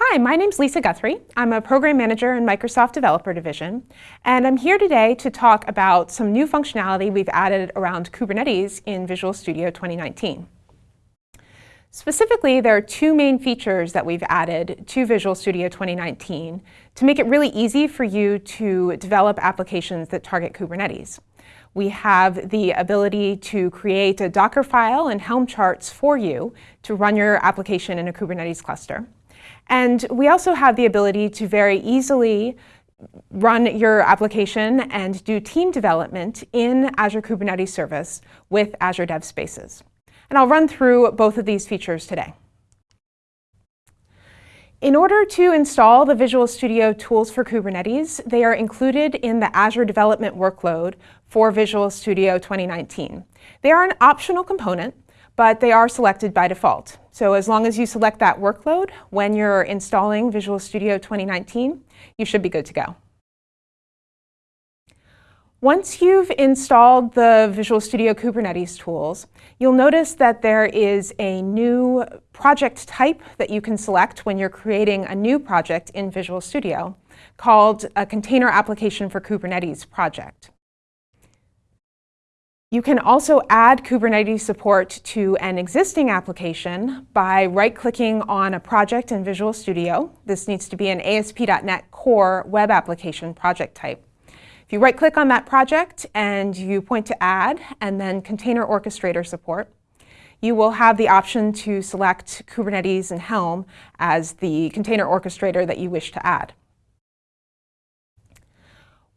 Hi, my name's Lisa Guthrie. I'm a program manager in Microsoft Developer Division, and I'm here today to talk about some new functionality we've added around Kubernetes in Visual Studio 2019. Specifically, there are two main features that we've added to Visual Studio 2019 to make it really easy for you to develop applications that target Kubernetes. We have the ability to create a Docker file and Helm charts for you to run your application in a Kubernetes cluster. And we also have the ability to very easily run your application and do team development in Azure Kubernetes Service with Azure Dev Spaces. And I'll run through both of these features today. In order to install the Visual Studio tools for Kubernetes, they are included in the Azure development workload for Visual Studio 2019. They are an optional component, but they are selected by default. So as long as you select that workload when you're installing Visual Studio 2019, you should be good to go. Once you've installed the Visual Studio Kubernetes tools, you'll notice that there is a new project type that you can select when you're creating a new project in Visual Studio called a Container Application for Kubernetes project. You can also add Kubernetes support to an existing application by right-clicking on a project in Visual Studio. This needs to be an ASP.NET Core web application project type. If you right-click on that project and you point to Add and then Container Orchestrator support, you will have the option to select Kubernetes and Helm as the container orchestrator that you wish to add.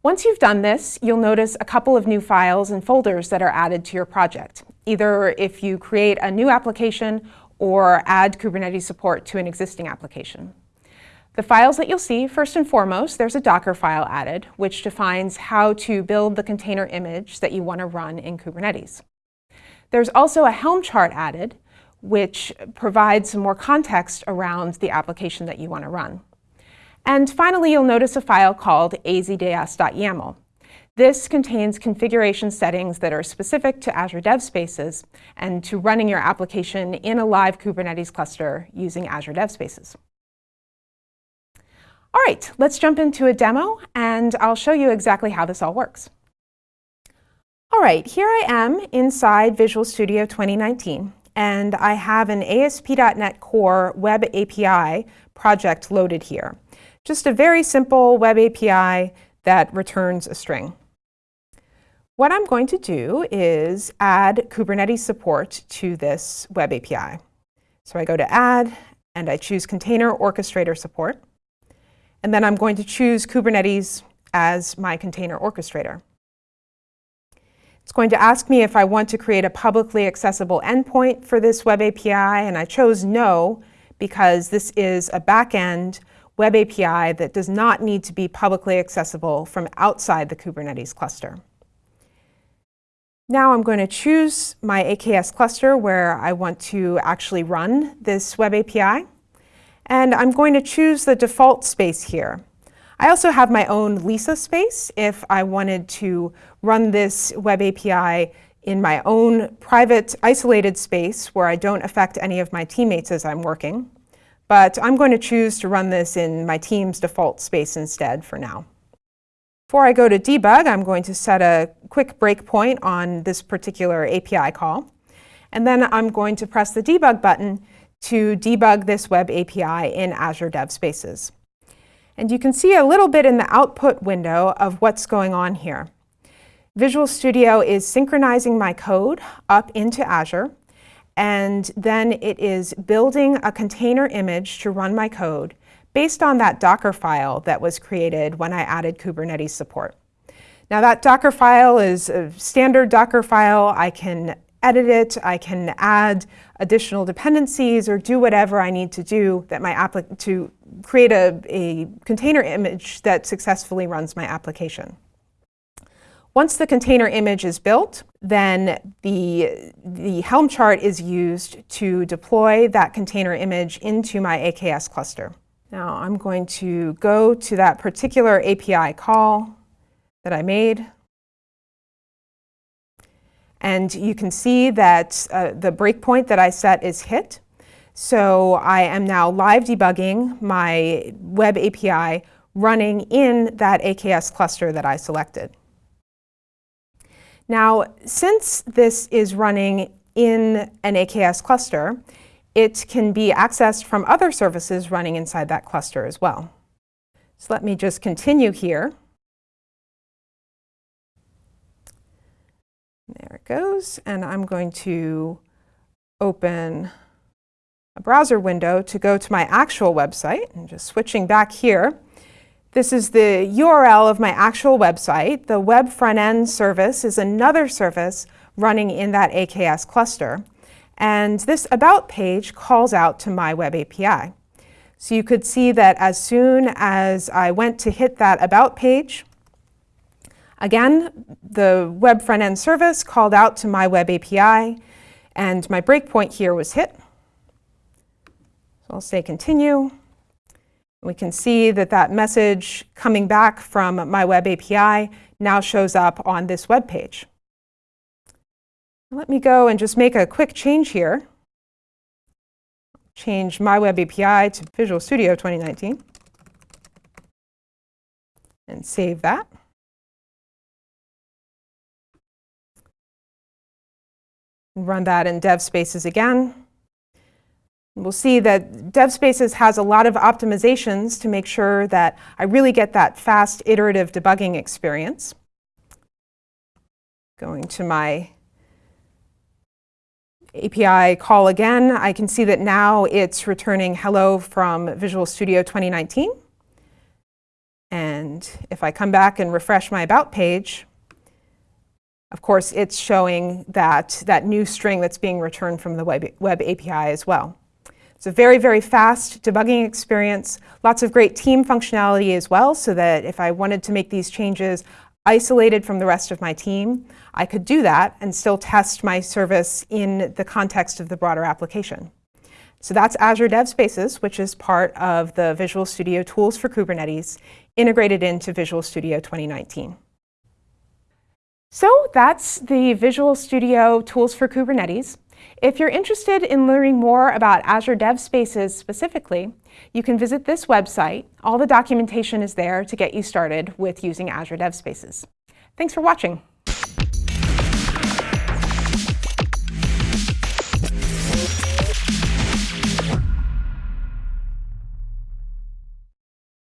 Once you've done this, you'll notice a couple of new files and folders that are added to your project, either if you create a new application or add Kubernetes support to an existing application. The files that you'll see, first and foremost, there's a Docker file added, which defines how to build the container image that you want to run in Kubernetes. There's also a Helm chart added, which provides some more context around the application that you want to run. And finally, you'll notice a file called azds.yaml. This contains configuration settings that are specific to Azure Dev Spaces and to running your application in a live Kubernetes cluster using Azure Dev Spaces. All right, let's jump into a demo and I'll show you exactly how this all works. All right, here I am inside Visual Studio 2019 and I have an ASP.NET Core Web API project loaded here. Just a very simple web API that returns a string. What I'm going to do is add Kubernetes support to this web API. So I go to Add, and I choose Container Orchestrator Support. And then I'm going to choose Kubernetes as my container orchestrator. It's going to ask me if I want to create a publicly accessible endpoint for this web API, and I chose no because this is a backend web API that does not need to be publicly accessible from outside the Kubernetes cluster. Now I'm going to choose my AKS cluster where I want to actually run this web API. And I'm going to choose the default space here. I also have my own Lisa space if I wanted to run this web API in my own private isolated space where I don't affect any of my teammates as I'm working. But I'm going to choose to run this in my team's default space instead for now. Before I go to debug, I'm going to set a quick breakpoint on this particular API call. And then I'm going to press the debug button to debug this web API in Azure Dev Spaces. And you can see a little bit in the output window of what's going on here. Visual Studio is synchronizing my code up into Azure and then it is building a container image to run my code based on that Docker file that was created when I added Kubernetes support. Now that Docker file is a standard Docker file. I can edit it, I can add additional dependencies or do whatever I need to do that my to create a, a container image that successfully runs my application. Once the container image is built, then the, the Helm chart is used to deploy that container image into my AKS cluster. Now I'm going to go to that particular API call that I made. And you can see that uh, the breakpoint that I set is hit. So I am now live debugging my web API running in that AKS cluster that I selected. Now, since this is running in an AKS cluster, it can be accessed from other services running inside that cluster as well. So let me just continue here. There it goes. And I'm going to open a browser window to go to my actual website. And just switching back here. This is the URL of my actual website. The web front-end service is another service running in that AKS cluster. And this About page calls out to my web API. So you could see that as soon as I went to hit that About page, again, the web front-end service called out to my web API, and my breakpoint here was hit. So I'll say continue. We can see that that message coming back from my web API now shows up on this web page. Let me go and just make a quick change here change my web API to Visual Studio 2019 and save that. Run that in DevSpaces again. We'll see that DevSpaces has a lot of optimizations to make sure that I really get that fast iterative debugging experience. Going to my API call again, I can see that now it's returning hello from Visual Studio 2019. And if I come back and refresh my About page, of course, it's showing that, that new string that's being returned from the web, web API as well. It's a very, very fast debugging experience, lots of great team functionality as well, so that if I wanted to make these changes, isolated from the rest of my team, I could do that and still test my service in the context of the broader application. So that's Azure DevSpaces, which is part of the Visual Studio Tools for Kubernetes, integrated into Visual Studio 2019. So that's the Visual Studio Tools for Kubernetes. If you're interested in learning more about Azure DevSpaces specifically, you can visit this website. All the documentation is there to get you started with using Azure DevSpaces. Thanks for watching.